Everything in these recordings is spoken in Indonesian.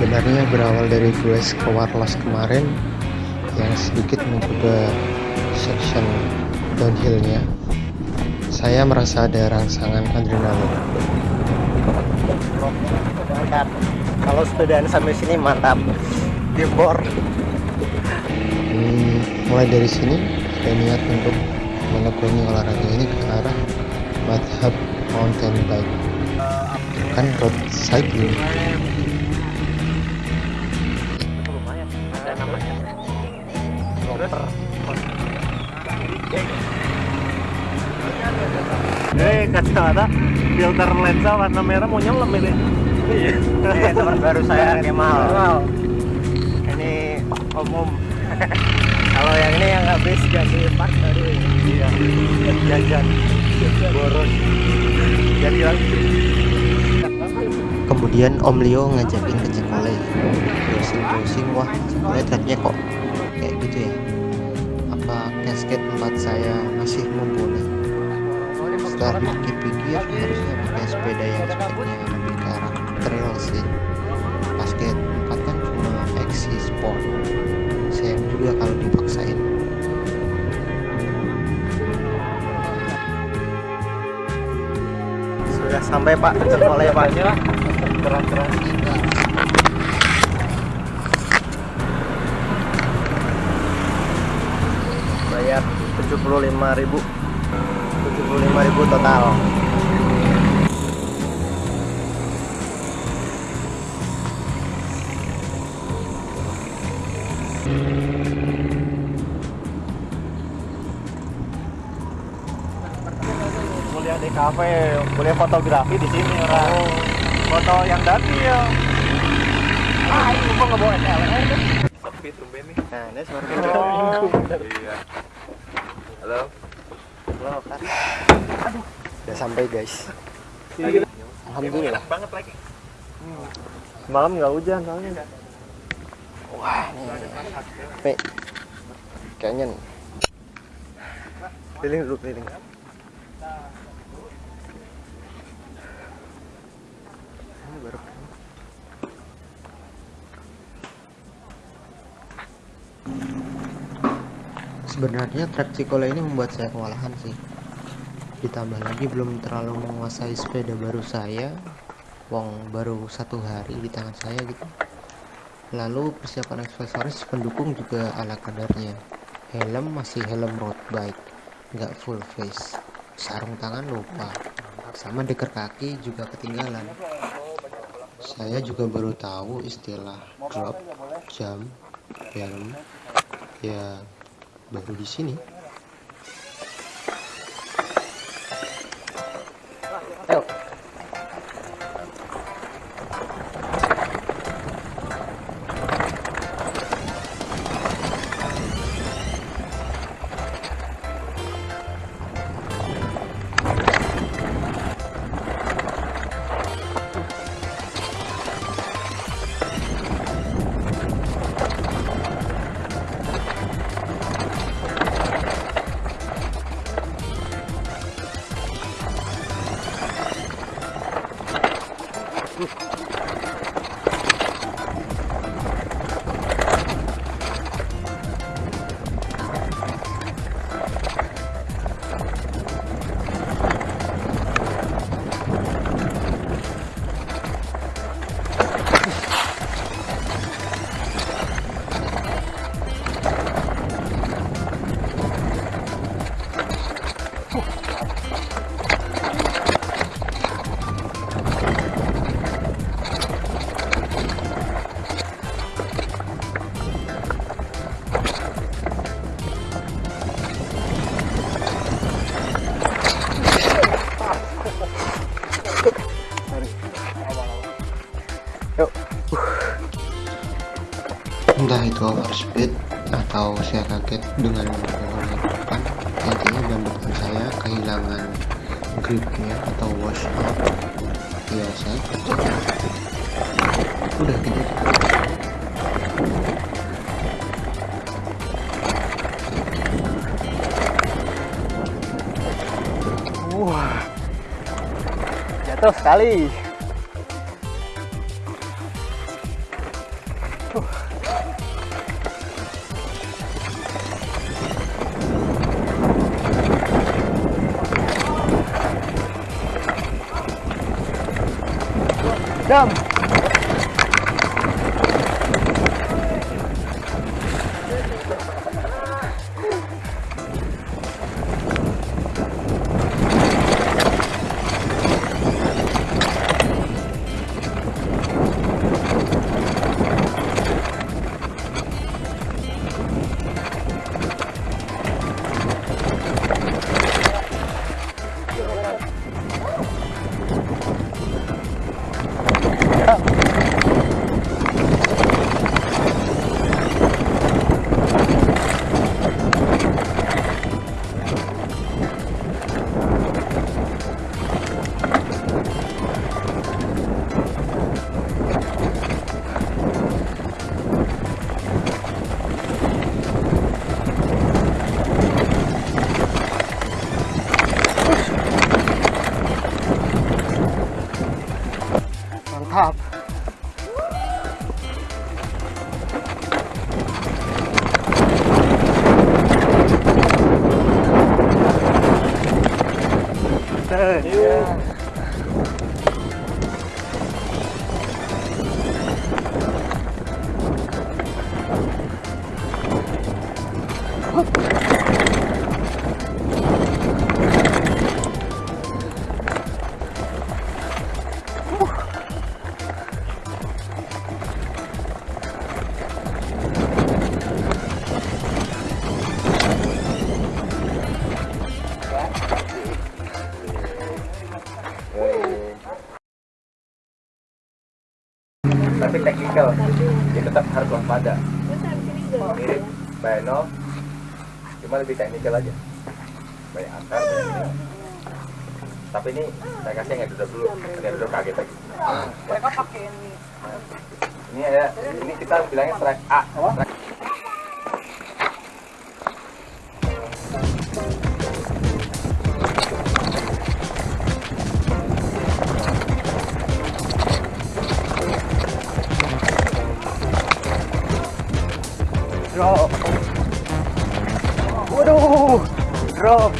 sebenarnya berawal dari gue ke Warlos kemarin yang sedikit mencoba section downhillnya. Saya merasa ada rangsangan adrenalin. Kalau sepedaan sampai sini mantap. Gembor hmm, mulai dari sini saya niat untuk menekuni olahraga ini ke arah madhab mountain bike. Kan road cycling Eh kacamata filter lensa warna merah mau nyelam ini. Iya. Ini teman baru saya Kemal. Ini umum. Kalau yang ini yang habis ganti part baru. Iya. Jajan. Boros. Jadi lagi. kemudian Om Leo ngajakin ke Cikole browsing browsing wah Cikole kok kayak gitu ya apa casket tempat saya masih mumpuni setelah pikir-pikir harusnya pakai sepeda yang speknya lebih ke arah trail sih basket 4 kan cuma XC Sport sayang juga kalau dipaksain Sudah sampai Pak, oleh Pak. Keras-keras. Bayar 75.000. 75.000 total. kuliah di kafe, kuliah fotografi di sini orang. Foto yang dati ya. Ah, ini gua nggak bawa SLR deh. Sepi tumben nih. Nah, ini suara Iya. Halo. Kan. udah sampai guys Alhamdulillah banget lagi. Malam nggak hujan soalnya. wah ini Pe, kayaknya Keliling dulu keliling. Sebenarnya trek Cikole ini membuat saya kewalahan sih. Ditambah lagi belum terlalu menguasai sepeda baru saya. Wong baru satu hari di tangan saya gitu. Lalu persiapan aksesoris pendukung juga ala kadarnya. Helm masih helm road bike, nggak full face. Sarung tangan lupa, sama deker kaki juga ketinggalan. Saya juga baru tahu istilah drop, jam, helm, ya baru di sini. Entah itu overspeed atau saya kaget dengan mengenai depan intinya ban depan saya kehilangan gripnya atau wash out ya saya kerja udah gitu. Wah. Jatuh sekali. दम Dam. Mantap. Tapi dia tetap harus waspada. Mirip Bano, cuma lebih teknikal aja. Banyak akar, banyak ini. Tapi ini saya kasih yang duduk dulu, yang duduk kaget lagi. Mereka pakai ini. Ini ada, ini kita bilangnya strike A. Strike Drop. Waduh. Drop.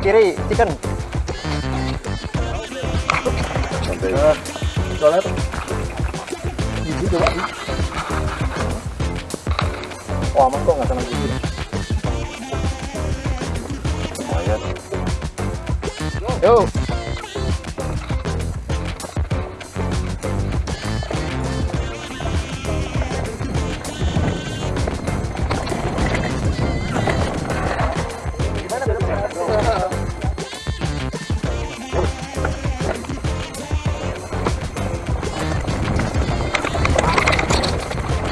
Kiri, chicken. Eh, soalnya tuh. Gigi coba. Oh, aman kok nggak kena gigi. Lumayan. Yuk.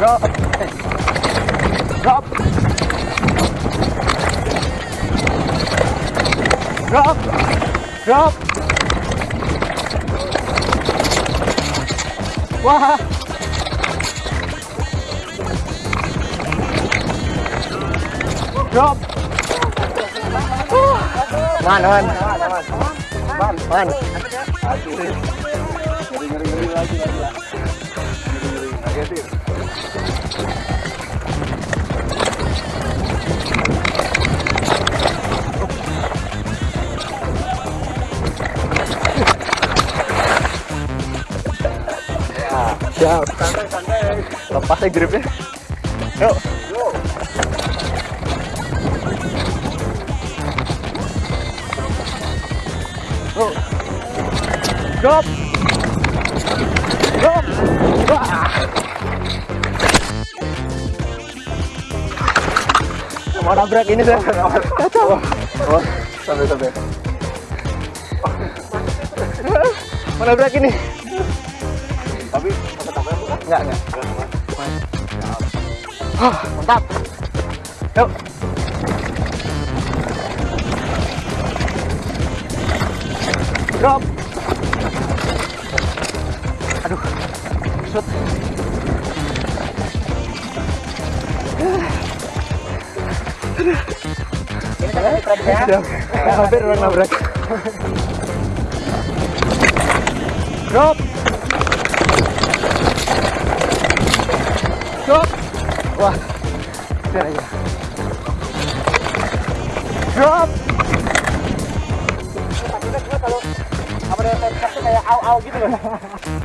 Drop. Drop. Drop. Drop. Wah. Drop. Man, man. Man, Siap. Lepas ya gripnya. Yuk. Drop. Drop. Mau nabrak ini saya. Kacau. Oh, sampai sampai. Mau nabrak ini. Tapi sampai sampai? Enggak, enggak. Hah, mantap. Yuk. Drop. Aduh. Shoot. Siap. Hampir orang nabrak. Drop. Drop. Wah. Biar aja. Drop. Takutnya gue kalau apa tuh kayak au au gitu loh.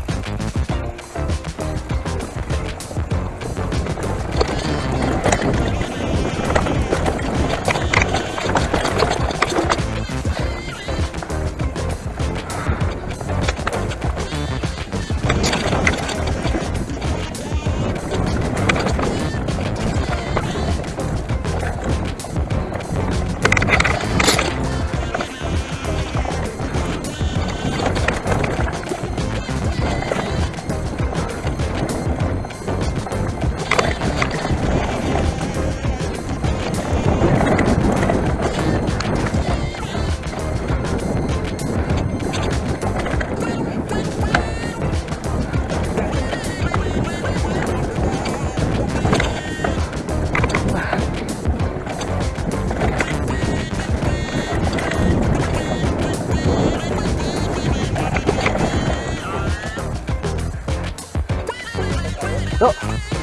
Tuh,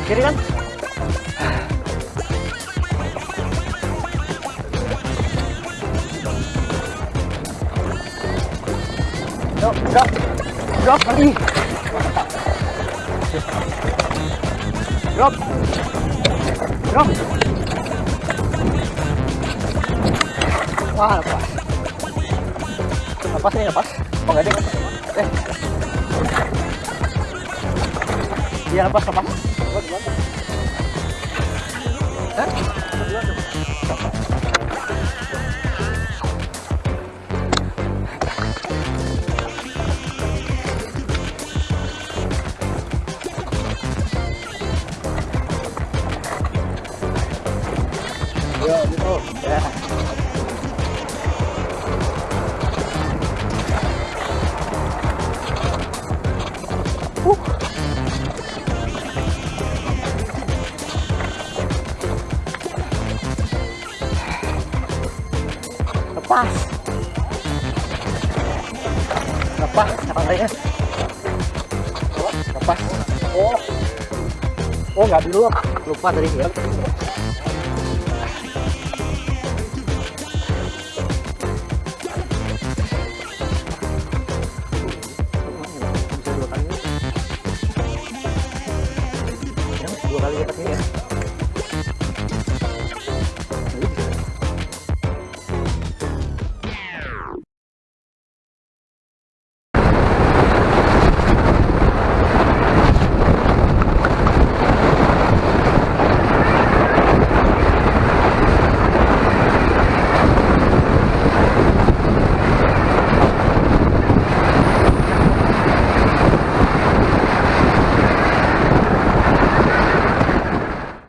kiri kan? Yuk, drop. Drop lagi. Drop. Drop. Wah, lepas. Lepas nih, lepas. Oh, enggak deh. Eh. Iya, lepas, lepas. Yo. Ya. Oh nggak dulu lupa tadi ya